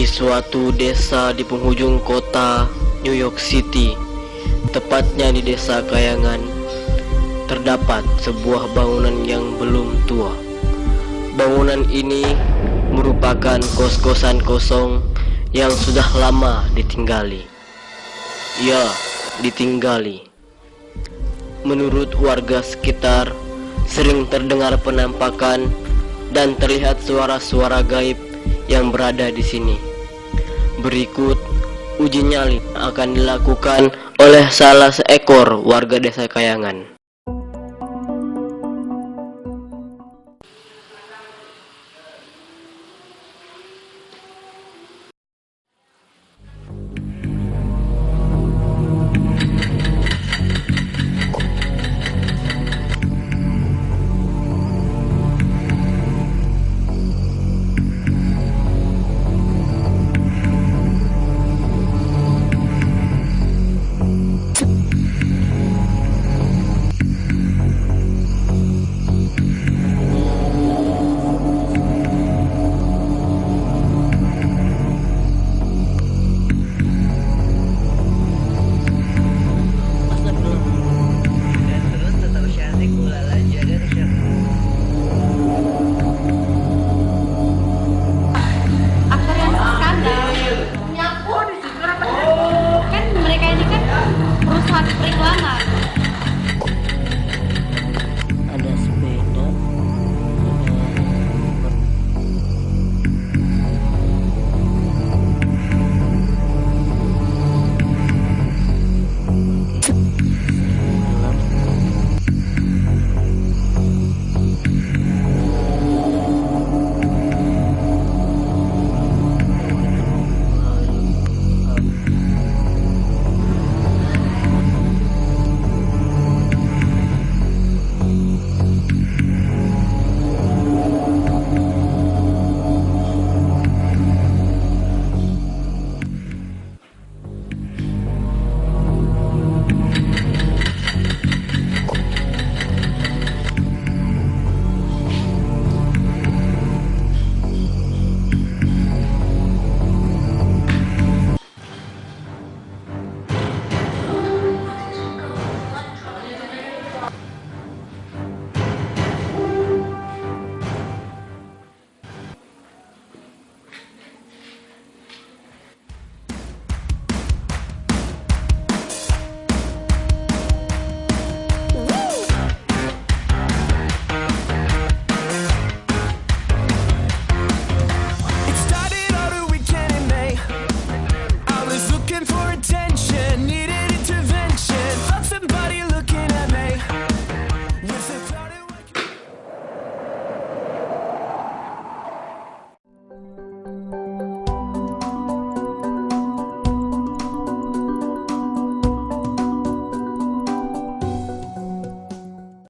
suatu desa di penghujung kota New York City, tepatnya di desa Kayangan, terdapat sebuah bangunan yang belum tua. Bangunan ini merupakan kos-kosan kosong yang sudah lama ditinggali. Ya, ditinggali. Menurut warga sekitar, sering terdengar penampakan dan terlihat suara-suara gaib yang berada di sini. Berikut uji nyali akan dilakukan oleh salah seekor warga desa Kayangan.